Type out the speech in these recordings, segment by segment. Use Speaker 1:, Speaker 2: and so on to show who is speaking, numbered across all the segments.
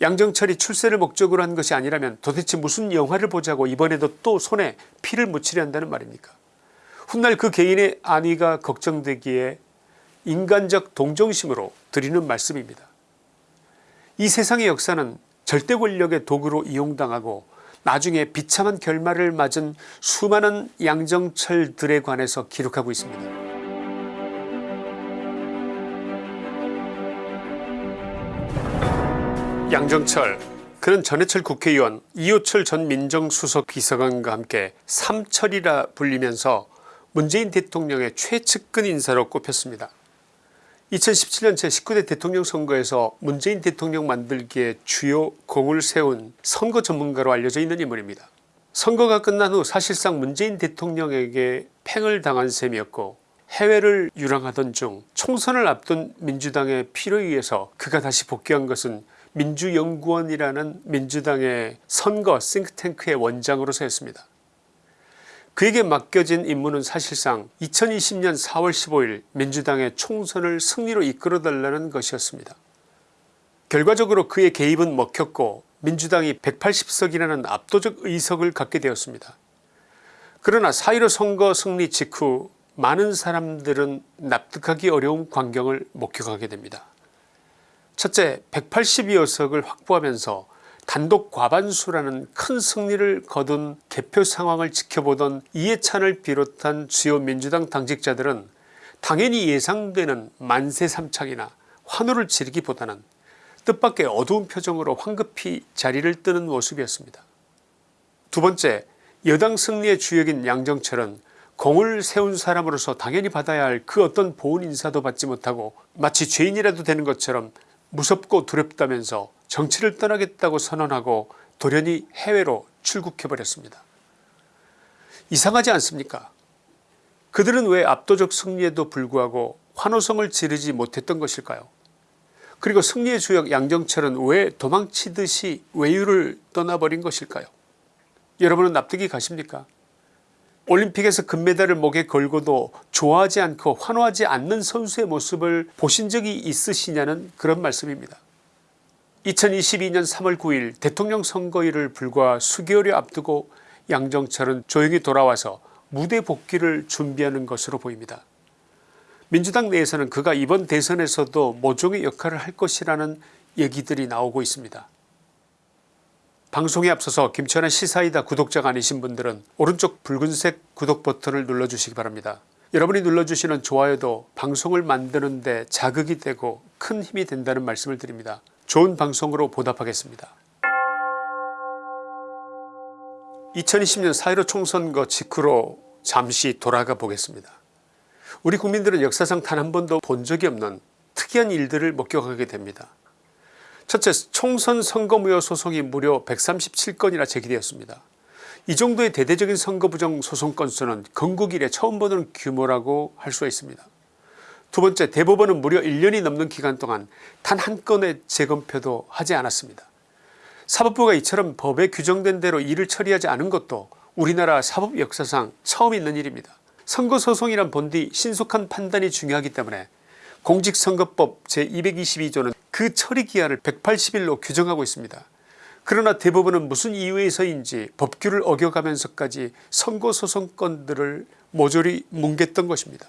Speaker 1: 양정철이 출세를 목적으로 한 것이 아니라면 도대체 무슨 영화를 보자고 이번에도 또 손에 피를 묻히려 한다는 말입니까 훗날 그 개인의 안위가 걱정되기에 인간적 동정심으로 드리는 말씀입니다. 이 세상의 역사는 절대 권력의 도구로 이용당하고 나중에 비참한 결말을 맞은 수많은 양정철들에 관해서 기록하고 있습니다. 양정철 그는 전해철 국회의원 이호철 전 민정수석 비서관과 함께 삼철이라 불리면서 문재인 대통령의 최측근 인사로 꼽혔습니다. 2017년 제19대 대통령 선거에서 문재인 대통령 만들기에 주요 공을 세운 선거 전문가로 알려져 있는 인물입니다. 선거가 끝난 후 사실상 문재인 대통령에게 팽을 당한 셈이었고 해외를 유랑하던 중 총선을 앞둔 민주당의 필요에 의해서 그가 다시 복귀한 것은 민주연구원이라는 민주당의 선거 싱크탱크의 원장으로서였습니다. 그에게 맡겨진 임무는 사실상 2020년 4월 15일 민주당의 총선을 승리로 이끌어달라는 것이었습니다. 결과적으로 그의 개입은 먹혔고 민주당이 180석이라는 압도적 의석을 갖게 되었습니다. 그러나 4.15 선거 승리 직후 많은 사람들은 납득하기 어려운 광경을 목격하게 됩니다. 첫째 182여석을 확보하면서 단독 과반수라는 큰 승리를 거둔 개표 상황을 지켜보던 이해찬을 비롯한 주요 민주당 당직자들은 당연히 예상되는 만세삼창이나 환호를 지르기보다는 뜻밖의 어두운 표정으로 황급히 자리를 뜨는 모습이었습니다. 두번째 여당 승리의 주역인 양정철은 공을 세운 사람으로서 당연히 받아야 할 그 어떤 보훈 인사도 받지 못하고 마치 죄인이라도 되는 것처럼 무섭고 두렵다면서 정치를 떠나겠다고 선언하고 돌연히 해외로 출국해버렸습니다. 이상하지 않습니까? 그들은 왜 압도적 승리에도 불구하고 환호성을 지르지 못했던 것일까요? 그리고 승리의 주역 양정철은 왜 도망치듯이 외유를 떠나버린 것일까요? 여러분은 납득이 가십니까 올림픽에서 금메달을 목에 걸고도 좋아하지 않고 환호하지 않는 선수의 모습을 보신 적이 있으시냐는 그런 말씀입니다. 2022년 3월 9일 대통령 선거일을 불과 수개월여 앞두고 양정철은 조용히 돌아와서 무대 복귀를 준비하는 것으로 보입니다. 민주당 내에서는 그가 이번 대선에서도 모종의 역할을 할 것이라는 얘기들이 나오고 있습니다. 방송에 앞서서 김천의 시사이다 구독자가 아니신 분들은 오른쪽 붉은색 구독 버튼을 눌러주시기 바랍니다. 여러분이 눌러주시는 좋아요도 방송을 만드는 데 자극이 되고 큰 힘이 된다는 말씀을 드립니다. 좋은 방송으로 보답하겠습니다. 2020년 4.15 총선거 직후로 잠시 돌아가 보겠습니다. 우리 국민들은 역사상 단 한 번도 본 적이 없는 특이한 일들을 목격하게 됩니다. 첫째 총선 선거무효 소송이 무려 137건이나 제기되었습니다. 이 정도의 대대적인 선거부정 소송 건수는 건국 이래 처음 보는 규모라고 할 수 있습니다. 두 번째 대법원은 무려 1년이 넘는 기간 동안 단 한 건의 재검표도 하지 않았습니다. 사법부가 이처럼 법에 규정된 대로 일을 처리하지 않은 것도 우리나라 사법 역사상 처음 있는 일입니다. 선거소송이란 본디 신속한 판단이 중요하기 때문에 공직선거법 제222조는 그 처리 기한을 180일로 규정하고 있습니다. 그러나 대부분은 무슨 이유에서인지 법규를 어겨가면서까지 선거소송건들을 모조리 뭉갰던 것입니다.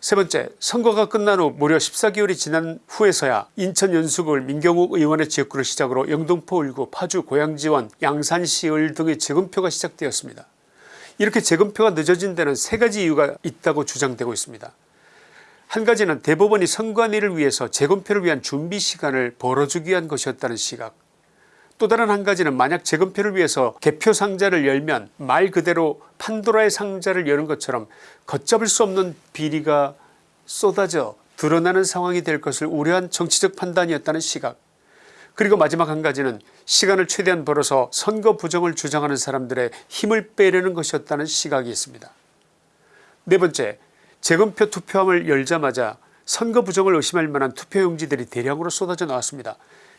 Speaker 1: 세 번째 선거가 끝난 후 무려 14개월이 지난 후에서야 인천 연수구을 민경욱 의원의 지역구를 시작으로 영등포 을구 파주 고양지원 양산시을 등의 재검표가 시작되었습니다. 이렇게 재검표가 늦어진 데는 세 가지 이유가 있다고 주장되고 있습니다. 한 가지는 대법원이 선관위를 위해서 재검표를 위한 준비 시간을 벌어주기 위한 것이었다는 시각 또 다른 한 가지는 만약 재검표를 위해서 개표 상자를 열면 말 그대로 판도라의 상자를 여는 것처럼 걷잡을 수 없는 비리가 쏟아져 드러나는 상황이 될 것을 우려한 정치적 판단이었다는 시각 그리고 마지막 한 가지는 시간을 최대한 벌어서 선거 부정을 주장하는 사람들의 힘을 빼려는 것이었다는 시각이 있습니다. 네 번째 재검표 투표함을 열자마자 선거 부정을 의심할 만한 투표용지들이 대량으로 쏟아져 나왔습니다.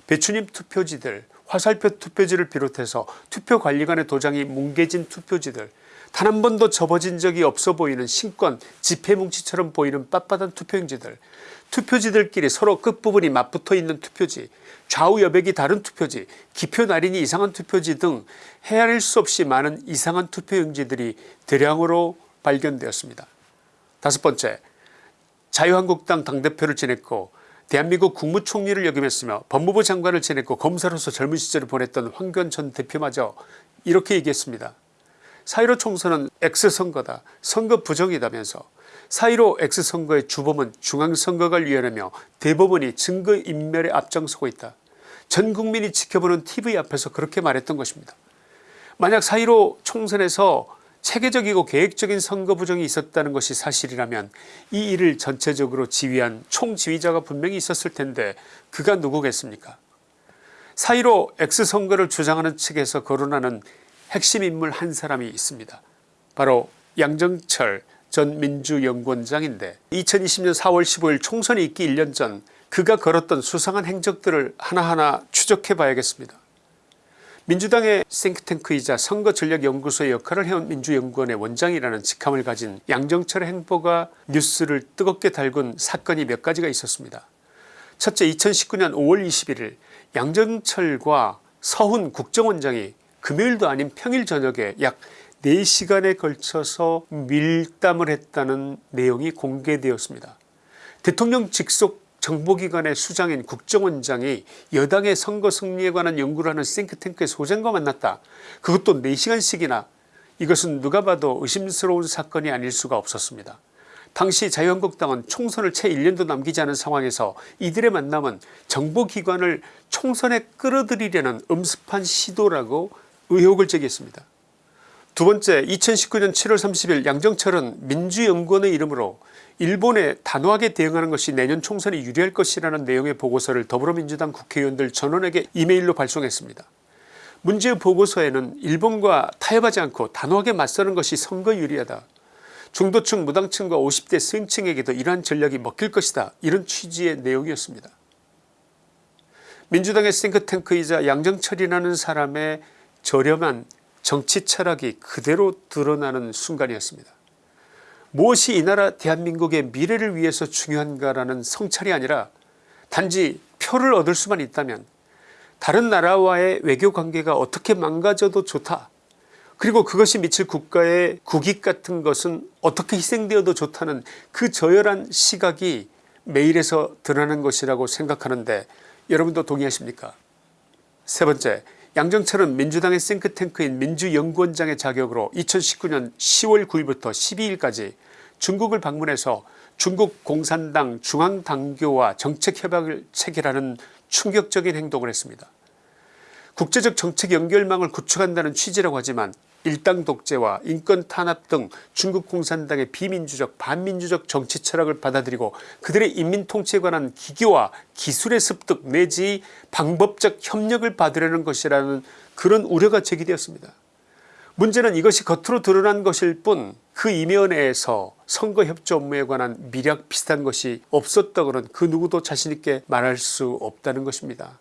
Speaker 1: 배추님 투표지들 화살표 투표지를 비롯해서 투표관리관의 도장이 뭉개진 투표지들 단 한 번도 접어진 적이 없어 보이는 신권 지폐뭉치처럼 보이는 빳빳한 투표용지들 투표지들끼리 서로 끝부분이 맞붙어 있는 투표지 좌우 여백이 다른 투표지 기표 날인이 이상한 투표지 등 헤아릴 수 없이 많은 이상한 투표용지들이 대량으로 발견되었습니다. 다섯 번째 자유한국당 당대표를 지냈고 대한민국 국무총리를 역임했으며 법무부 장관을 지냈고 검사로서 젊은 시절을 보냈던 황교안 전 대표마저 이렇게 얘기했습니다. 4.15 총선은 X선거다 선거 부정이다면서 4.15 X선거의 주범은 중앙선거관리위원회며 대법원이 증거인멸에 앞장서고 있다. 전 국민이 지켜보는 tv 앞에서 그렇게 말했던 것입니다. 만약 4.15 총선에서 체계적이고 계획적인 선거 부정이 있었다는 것이 사실이라면 이 일을 전체적으로 지휘한 총지휘자가 분명히 있었을 텐데 그가 누구겠습니까 4.15 X선거를 주장하는 측에서 거론하는 핵심 인물 한 사람이 있습니다. 바로 양정철 전 민주연구원장인데 2020년 4월 15일 총선이 있기 1년 전 그가 걸었던 수상한 행적들을 하나하나 추적해 봐야겠습니다. 민주당의 싱크탱크이자 선거전략연구소의 역할을 해온 민주연구원의 원장이라는 직함을 가진 양정철의 행보가 뉴스를 뜨겁게 달군 사건이 몇 가지가 있었습니다. 첫째 2019년 5월 21일 양정철과 서훈 국정원장이 금요일도 아닌 평일 저녁에 약 4시간에 걸쳐서 밀담을 했다는 내용이 공개되었습니다. 대통령 직속 정보기관의 수장인 국정원장이 여당의 선거 승리에 관한 연구를 하는 싱크탱크의 소장과 만났다. 그것도 4시간씩이나 이것은 누가 봐도 의심스러운 사건이 아닐 수가 없었습니다. 당시 자유한국당은 총선을 채 1년도 남기지 않은 상황에서 이들의 만남은 정보기관을 총선에 끌어들이려는 음습한 시도라고 의혹을 제기했습니다. 두 번째 2019년 7월 30일 양정철은 민주연구원의 이름으로 일본에 단호하게 대응하는 것이 내년 총선에 유리할 것이라는 내용의 보고서를 더불어민주당 국회의원들 전원에게 이메일로 발송했습니다. 문제의 보고서에는 일본과 타협하지 않고 단호하게 맞서는 것이 선거 유리하다. 중도층 무당층과 50대 스층에게도 이러한 전략이 먹힐 것이다 이런 취지의 내용이었습니다. 민주당의 싱크탱크이자 양정철이라는 사람의 저렴한 정치 철학이 그대로 드러나는 순간이었습니다. 무엇이 이 나라 대한민국의 미래를 위해서 중요한가라는 성찰이 아니라 단지 표를 얻을 수만 있다면 다른 나라와의 외교관계가 어떻게 망가져도 좋다. 그리고 그것이 미칠 국가의 국익 같은 것은 어떻게 희생되어도 좋다는 그 저열한 시각이 메일에서 드러나는 것이라고 생각하는데 여러분도 동의하십니까? 세 번째 양정철은 민주당의 싱크탱크인 민주연구원장의 자격으로 2019년 10월 9일부터 12일까지 중국을 방문해서 중국 공산당 중앙당교와 정책협약을 체결하는 충격적인 행동을 했습니다. 국제적 정책 연결망을 구축한다는 취지라고 하지만 일당 독재와 인권 탄압 등 중국 공산당의 비민주적 반민주적 정치 철학을 받아들이고 그들의 인민통치에 관한 기교와 기술의 습득 내지 방법적 협력을 받으려는 것이라는 그런 우려가 제기되었습니다. 문제는 이것이 겉으로 드러난 것일 뿐 그 이면에서 선거협조 업무에 관한 미략 비슷한 것이 없었다고는 그 누구도 자신있게 말할 수 없다는 것입니다.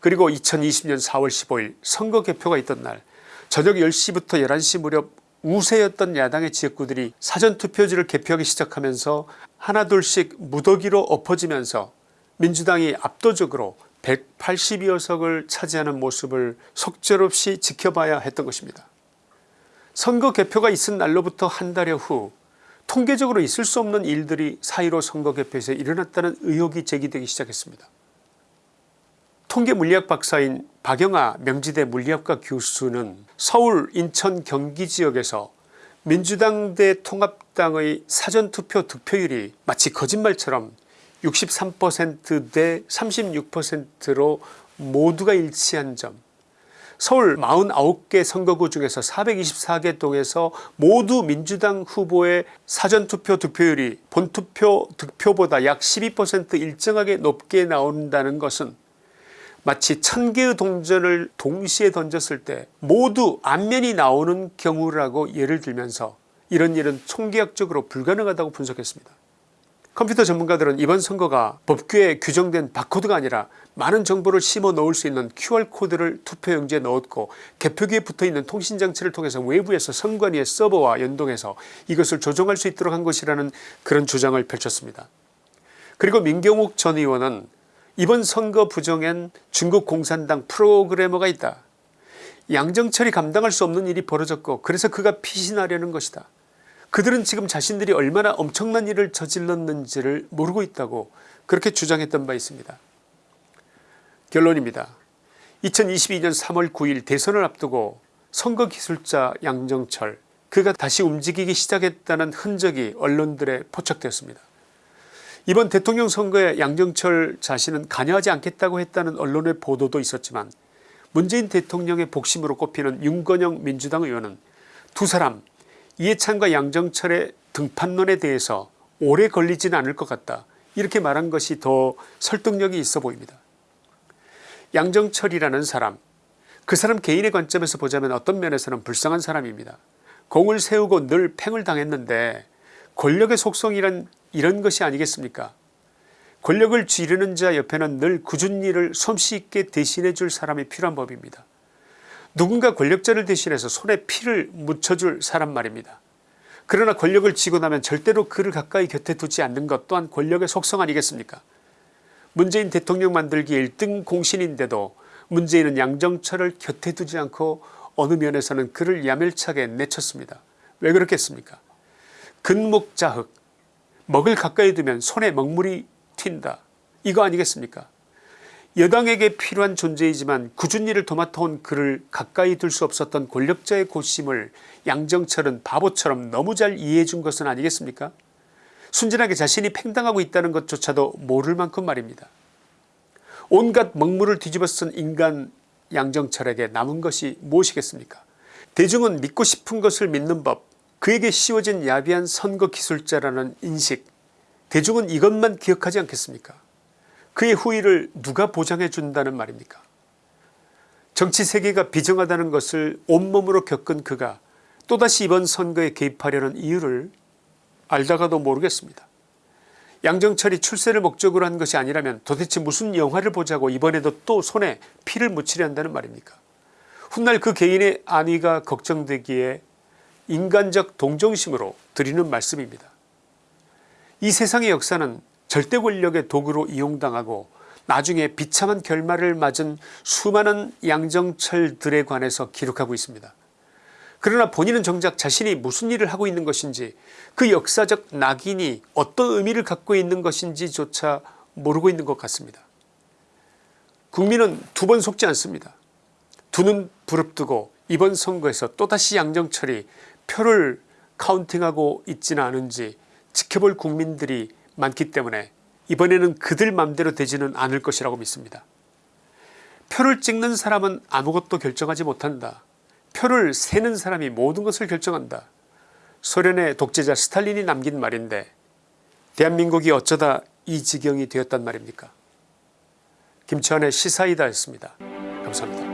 Speaker 1: 그리고 2020년 4월 15일 선거 개표가 있던 날 저녁 10시부터 11시 무렵 우세였던 야당의 지역구들이 사전투표지를 개표하기 시작하면서 하나둘씩 무더기로 엎어지면서 민주당이 압도적으로 182여 석을 차지하는 모습을 속절없이 지켜봐야 했던 것입니다. 선거 개표가 있은 날로부터 한 달여 후 통계적으로 있을 수 없는 일들이 4.15 선거 개표에서 일어났다는 의혹이 제기되기 시작했습니다. 통계물리학 박사인 박영아 명지대 물리학과 교수는 서울 인천 경기 지역에서 민주당 대 통합당의 사전투표 득표율이 마치 거짓말처럼 63%대 36%로 모두가 일치한 점 서울 49개 선거구 중에서 424개 동에서 모두 민주당 후보의 사전투표 득표율이 본투표 득표보다 약 12% 일정하게 높게 나온다는 것은 마치 천 개의 동전을 동시에 던졌을 때 모두 앞면이 나오는 경우라고 예를 들면서 이런 일은 총계학적으로 불가능하다고 분석했습니다. 컴퓨터 전문가들은 이번 선거가 법규에 규정된 바코드가 아니라 많은 정보를 심어 넣을 수 있는 QR코드를 투표용지에 넣었고 개표기에 붙어있는 통신장치를 통해서 외부에서 선관위의 서버와 연동해서 이것을 조정할 수 있도록 한 것이라는 그런 주장을 펼쳤습니다. 그리고 민경욱 전 의원은 이번 선거 부정엔 중국 공산당 프로그래머가 있다. 양정철이 감당할 수 없는 일이 벌어졌고 그래서 그가 피신하려는 것이다. 그들은 지금 자신들이 얼마나 엄청난 일을 저질렀는지를 모르고 있다고 그렇게 주장했던 바 있습니다. 결론입니다. 2022년 3월 9일 대선을 앞두고 선거기술자 양정철 그가 다시 움직이기 시작했다는 흔적이 언론들에 포착되었습니다. 이번 대통령 선거에 양정철 자신은 관여하지 않겠다고 했다는 언론의 보도도 있었지만 문재인 대통령의 복심으로 꼽히는 윤건영 민주당 의원은 두 사람 이해찬과 양정철의 등판론에 대해서 오래 걸리지는 않을 것 같다 이렇게 말한 것이 더 설득력이 있어 보입니다. 양정철이라는 사람 그 사람 개인의 관점에서 보자면 어떤 면에서는 불쌍한 사람입니다. 공을 세우고 늘 팽을 당했는데 권력의 속성이란 이런 것이 아니겠습니까 권력을 쥐르는 자 옆에는 늘 굳은 일을 솜씨 있게 대신해 줄 사람이 필요한 법입니다. 누군가 권력자를 대신해서 손에 피를 묻혀줄 사람 말입니다. 그러나 권력을 쥐고 나면 절대로 그를 가까이 곁에 두지 않는 것 또한 권력의 속성 아니겠습니까 문재인 대통령 만들기 1등 공신인데도 문재인은 양정철을 곁에 두지 않고 어느 면에서는 그를 야멸차게 내쳤습니다. 왜 그렇겠습니까 근목자흑 먹을 가까이 두면 손에 먹물이 튄다. 이거 아니겠습니까? 여당에게 필요한 존재이지만 굳은 일을 도맡아온 그를 가까이 둘 수 없었던 권력자의 고심을 양정철은 바보처럼 너무 잘 이해해 준 것은 아니겠습니까? 순진하게 자신이 팽당하고 있다는 것조차도 모를 만큼 말입니다. 온갖 먹물을 뒤집어 쓴 인간 양정철에게 남은 것이 무엇이겠습니까? 대중은 믿고 싶은 것을 믿는 법 그에게 씌워진 야비한 선거 기술자라는 인식 대중은 이것만 기억하지 않겠습니까? 그의 후위를 누가 보장해 준다는 말입니까? 정치 세계가 비정하다는 것을 온몸으로 겪은 그가 또다시 이번 선거에 개입하려는 이유를 알다가도 모르겠습니다. 양정철이 출세를 목적으로 한 것이 아니라면 도대체 무슨 영화를 보자고 이번에도 또 손에 피를 묻히려 한다는 말입니까? 훗날 그 개인의 안위가 걱정되기에 인간적 동정심으로 드리는 말씀입니다. 이 세상의 역사는 절대 권력의 도구로 이용당하고 나중에 비참한 결말을 맞은 수많은 양정철들에 관해서 기록하고 있습니다. 그러나 본인은 정작 자신이 무슨 일을 하고 있는 것인지 그 역사적 낙인이 어떤 의미를 갖고 있는 것인지조차 모르고 있는 것 같습니다. 국민은 두 번 속지 않습니다. 두 눈 부릅뜨고 이번 선거에서 또다시 양정철이 표를 카운팅하고 있지는 않은지 지켜볼 국민들이 많기 때문에 이번에는 그들 맘대로 되지는 않을 것이라고 믿습니다. 표를 찍는 사람은 아무것도 결정하지 못한다. 표를 세는 사람이 모든 것을 결정한다. 소련의 독재자 스탈린이 남긴 말인데 대한민국이 어쩌다 이 지경이 되었단 말입니까 김치환의 시사이다였습니다. 감사합니다.